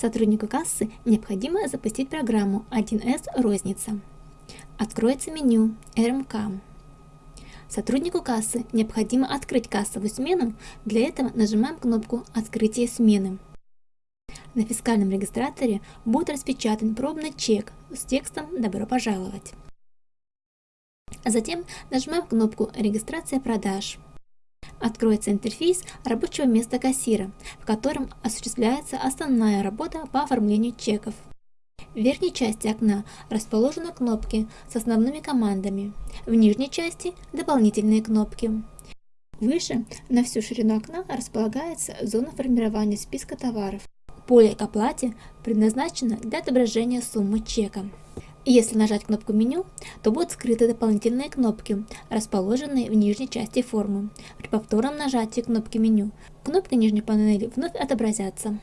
Сотруднику кассы необходимо запустить программу 1С розница. Откроется меню РМК. Сотруднику кассы необходимо открыть кассовую смену, для этого нажимаем кнопку «Открытие смены». На фискальном регистраторе будет распечатан пробный чек с текстом «Добро пожаловать». Затем нажимаем кнопку «Регистрация продаж». Откроется интерфейс рабочего места кассира, в котором осуществляется основная работа по оформлению чеков. В верхней части окна расположены кнопки с основными командами, в нижней части – дополнительные кнопки. Выше на всю ширину окна располагается зона формирования списка товаров. Поле к оплате предназначено для отображения суммы чека. Если нажать кнопку меню, то будут скрыты дополнительные кнопки, расположенные в нижней части формы. При повторном нажатии кнопки меню, кнопки нижней панели вновь отобразятся.